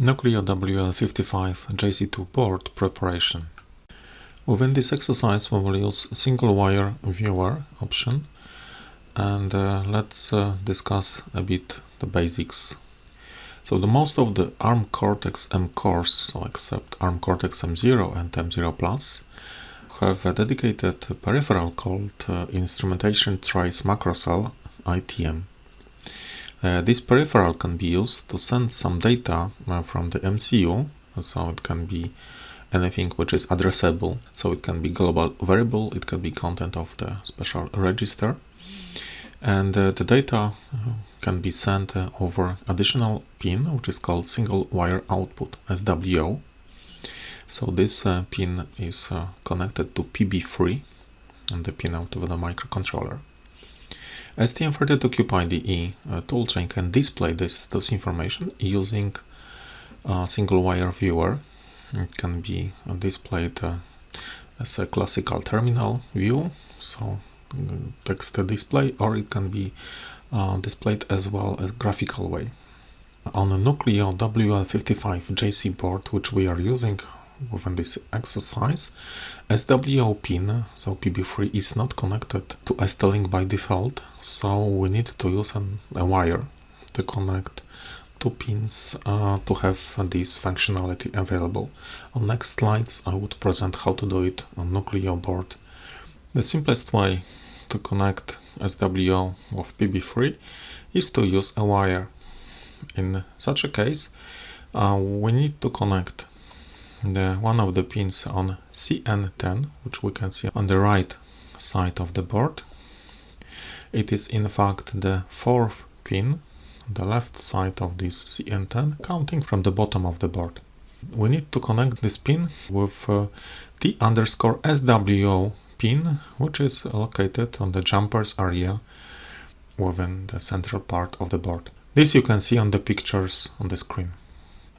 Nucleo WL55 JC2 board preparation. Within this exercise we will use single wire viewer option and uh, let's uh, discuss a bit the basics. So the most of the ARM Cortex-M cores, so except ARM Cortex-M0 and M0 Plus, have a dedicated peripheral called uh, Instrumentation Trace Macrocell ITM. Uh, this peripheral can be used to send some data uh, from the MCU, so it can be anything which is addressable. So it can be global variable, it can be content of the special register. And uh, the data uh, can be sent uh, over additional pin, which is called single wire output, SWO. So this uh, pin is connected to PB3 and the pin out of the microcontroller. STM32Cube uh, toolchain can display this those information using a single wire viewer. It can be displayed uh, as a classical terminal view, so uh, text display, or it can be uh, displayed as well as graphical way. On a Nucleo WL55 JC board, which we are using within this exercise, SWO pin, so PB3, is not connected to ST-Link by default, so we need to use an, a wire to connect two pins uh, to have this functionality available. On next slides I would present how to do it on Nucleo board. The simplest way to connect SWO of PB3 is to use a wire. In such a case, uh, we need to connect the one of the pins on CN10, which we can see on the right side of the board. It is in fact the fourth pin the left side of this CN10, counting from the bottom of the board. We need to connect this pin with uh, T underscore SWO pin, which is located on the jumpers area within the central part of the board. This you can see on the pictures on the screen.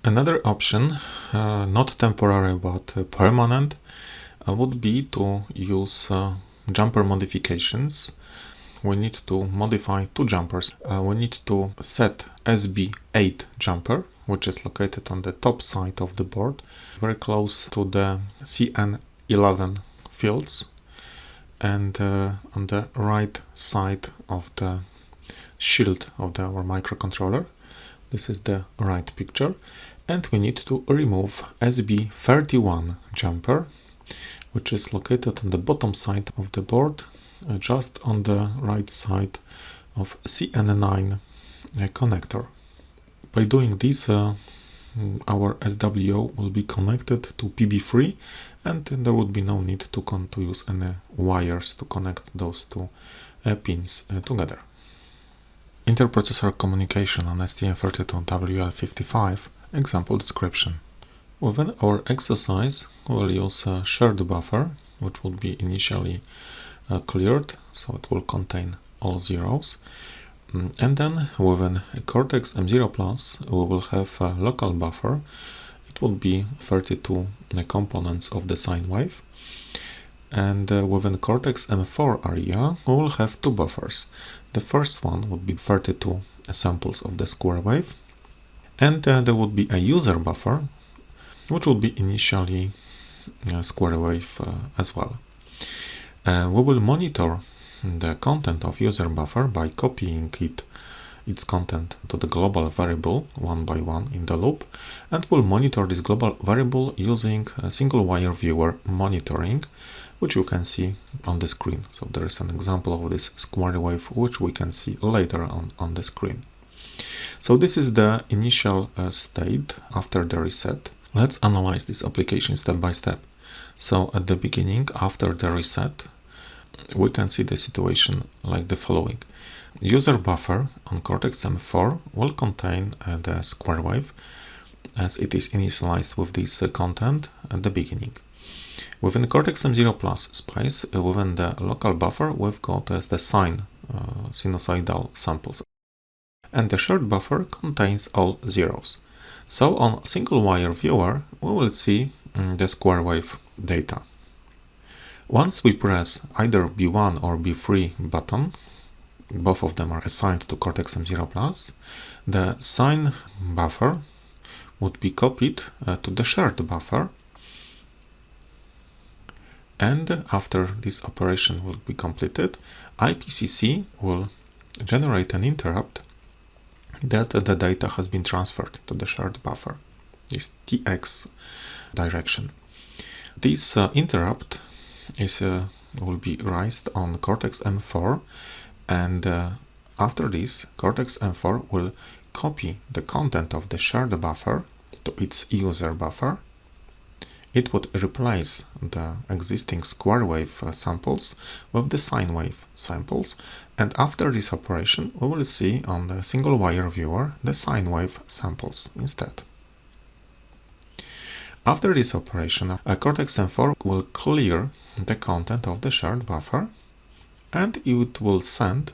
Another option, uh, not temporary but uh, permanent, uh, would be to use uh, jumper modifications. We need to modify two jumpers. Uh, we need to set SB8 jumper, which is located on the top side of the board, very close to the CN11 fields and uh, on the right side of the shield of the, our microcontroller. This is the right picture and we need to remove SB31 jumper which is located on the bottom side of the board uh, just on the right side of CN9 uh, connector. By doing this uh, our SWO will be connected to PB3 and there would be no need to, to use any wires to connect those two uh, pins uh, together. Interprocessor communication on STM32WL55 Example description. Within our exercise, we'll use a shared buffer, which will be initially uh, cleared, so it will contain all zeros. Mm, and then within Cortex M0 Plus, we will have a local buffer. It will be 32 components of the sine wave. And uh, within Cortex M4 area, we will have two buffers. The first one would be 32 samples of the square wave, and uh, there would be a user buffer which would be initially a square wave uh, as well. Uh, we will monitor the content of user buffer by copying it its content to the global variable one by one in the loop and we'll monitor this global variable using a single wire viewer monitoring which you can see on the screen. So there is an example of this square wave which we can see later on on the screen. So this is the initial uh, state after the reset. Let's analyze this application step by step. So at the beginning, after the reset, we can see the situation like the following. User buffer on Cortex-M4 will contain uh, the square wave as it is initialized with this uh, content at the beginning. Within Cortex-M0 Plus space, uh, within the local buffer, we've got uh, the sine uh, sinusoidal samples and the shared buffer contains all zeros. So on single wire viewer we will see mm, the square wave data. Once we press either B1 or B3 button, both of them are assigned to Cortex-M0+, the sine buffer would be copied uh, to the shared buffer and after this operation will be completed, IPCC will generate an interrupt that the data has been transferred to the shared buffer, this TX direction. This uh, interrupt is uh, will be raised on Cortex-M4 and uh, after this Cortex-M4 will copy the content of the shared buffer to its user buffer it would replace the existing square wave uh, samples with the sine wave samples and after this operation we will see on the single wire viewer the sine wave samples instead. After this operation, a Cortex-M4 will clear the content of the shared buffer and it will send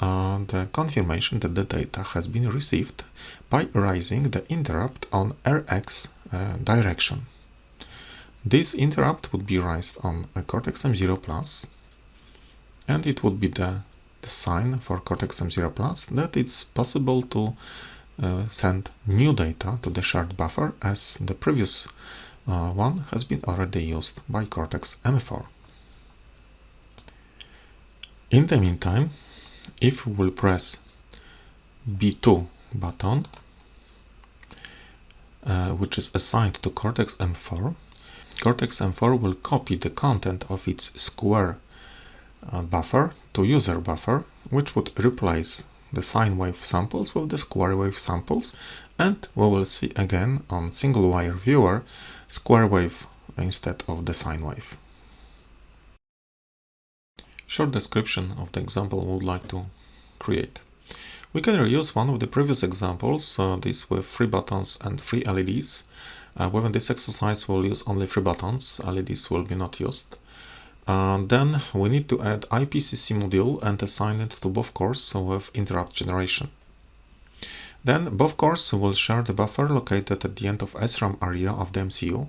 uh, the confirmation that the data has been received by raising the interrupt on RX uh, direction. This interrupt would be raised on a Cortex-M0 Plus and it would be the, the sign for Cortex-M0 Plus that it's possible to uh, send new data to the shared buffer as the previous uh, one has been already used by Cortex-M4. In the meantime, if we will press B2 button, uh, which is assigned to Cortex-M4, Cortex-M4 will copy the content of its square uh, buffer to user buffer, which would replace the sine wave samples with the square wave samples, and we will see again on single wire viewer square wave instead of the sine wave. Short description of the example we would like to create. We can reuse one of the previous examples, uh, this with three buttons and three LEDs. Uh, within this exercise we'll use only three buttons, LEDs will be not used. Uh, then we need to add IPCC module and assign it to both cores with interrupt generation. Then both cores will share the buffer located at the end of SRAM area of the MCU.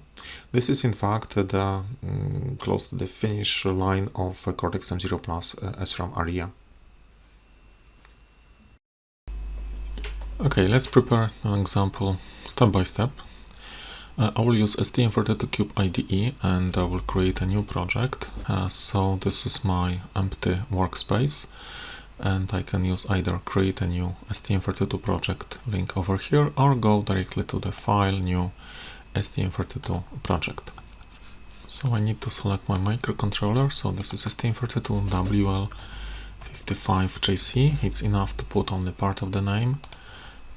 This is in fact the um, close to the finish line of Cortex-M0 Plus uh, SRAM area. Okay, let's prepare an example step by step. Uh, I will use STM32Cube IDE and I will create a new project. Uh, so this is my empty workspace and I can use either create a new STM32 project link over here or go directly to the file new STM32 project. So I need to select my microcontroller. So this is STM32 WL55JC. It's enough to put only part of the name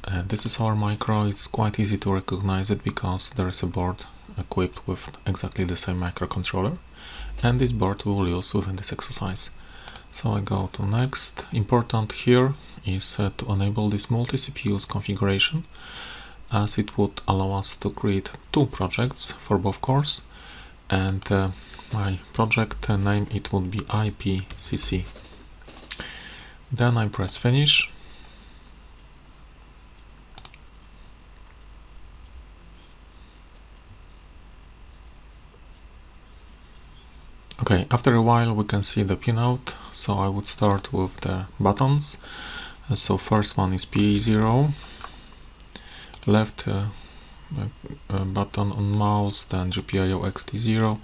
uh, this is our micro, it's quite easy to recognize it because there is a board equipped with exactly the same microcontroller and this board we will use within this exercise. So I go to next. Important here is uh, to enable this multi-CPUs configuration as it would allow us to create two projects for both cores and uh, my project name it would be IPCC. Then I press finish Okay, after a while we can see the pinout, so I would start with the buttons. Uh, so first one is PA0, left uh, uh, button on mouse, then GPIO EXTI0,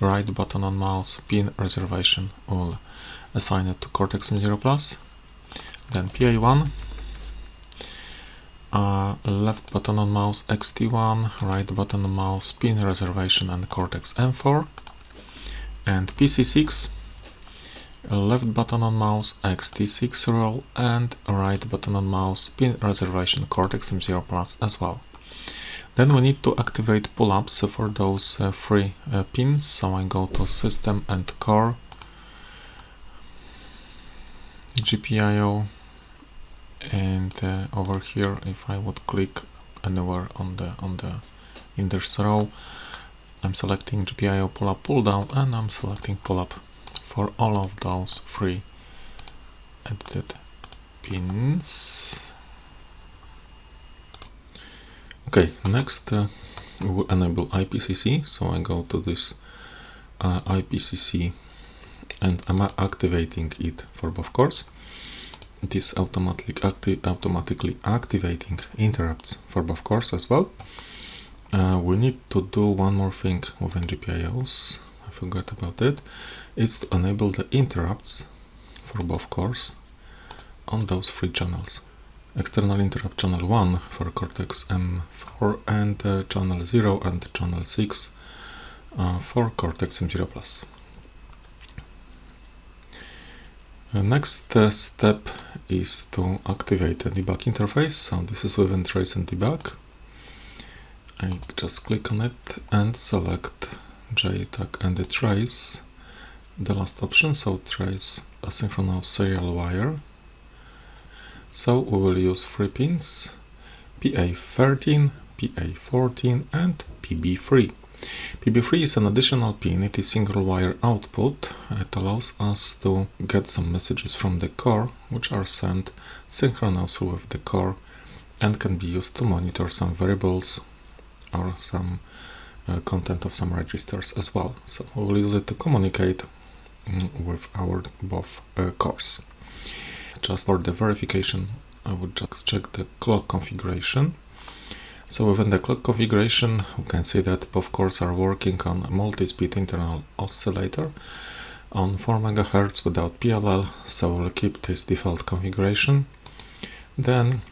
right button on mouse, pin reservation will assign it to Cortex-M0 Plus, then PA1, uh, left button on mouse EXTI1, right button on mouse, pin reservation and Cortex-M4, and PC6 left button on mouse EXTI6 roll and right button on mouse pin reservation Cortex M0 Plus as well. Then we need to activate pull-ups for those uh, three uh, pins, so I go to System and Core, GPIO, and uh, over here if I would click anywhere on the on the in this row I'm selecting GPIO pull up pull down and I'm selecting pull up for all of those three edited pins. Okay, next uh, we will enable IPCC. So I go to this uh, IPCC and I'm activating it for both cores. this acti automatically activating interrupts for both cores as well. Uh, we need to do one more thing with GPIOs. I forgot about it. It's to enable the interrupts for both cores on those three channels. External interrupt channel 1 for Cortex M4 and uh, channel 0 and channel 6 uh, for Cortex M0 Plus. The next uh, step is to activate the debug interface. So this is within trace and debug. I just click on it and select JTAG and the trace. The last option, so trace asynchronous serial wire. So we will use three pins, PA13, PA14 and PB3. PB3 is an additional pin, it is single wire output. It allows us to get some messages from the core, which are sent synchronously with the core and can be used to monitor some variables or some uh, content of some registers as well. So we will use it to communicate mm, with our both uh, cores. Just for the verification, I would just check the clock configuration. So within the clock configuration, we can see that both cores are working on a multi-speed internal oscillator on 4 MHz without PLL, so we'll keep this default configuration. Then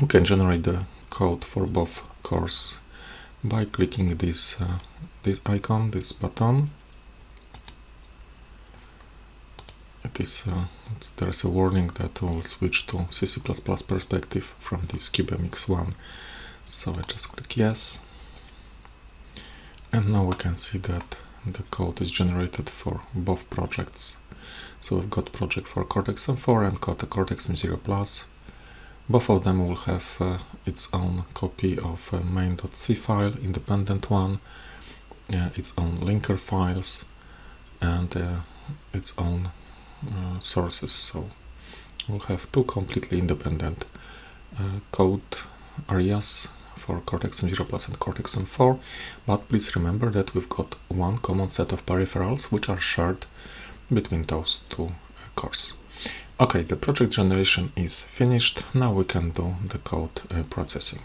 we can generate the code for both cores by clicking this, uh, this icon, this button. It is, uh, there's a warning that will switch to CC++ perspective from this CubeMX1 so I just click yes. And now we can see that the code is generated for both projects. So we've got project for Cortex M4 and Cortex M0 Plus both of them will have uh, its own copy of uh, main.c file, independent one, uh, its own linker files and uh, its own uh, sources so we'll have two completely independent uh, code areas for Cortex M0 Plus and Cortex M4, but please remember that we've got one common set of peripherals which are shared between those two cores. Okay, the project generation is finished. Now we can do the code uh, processing.